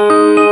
you.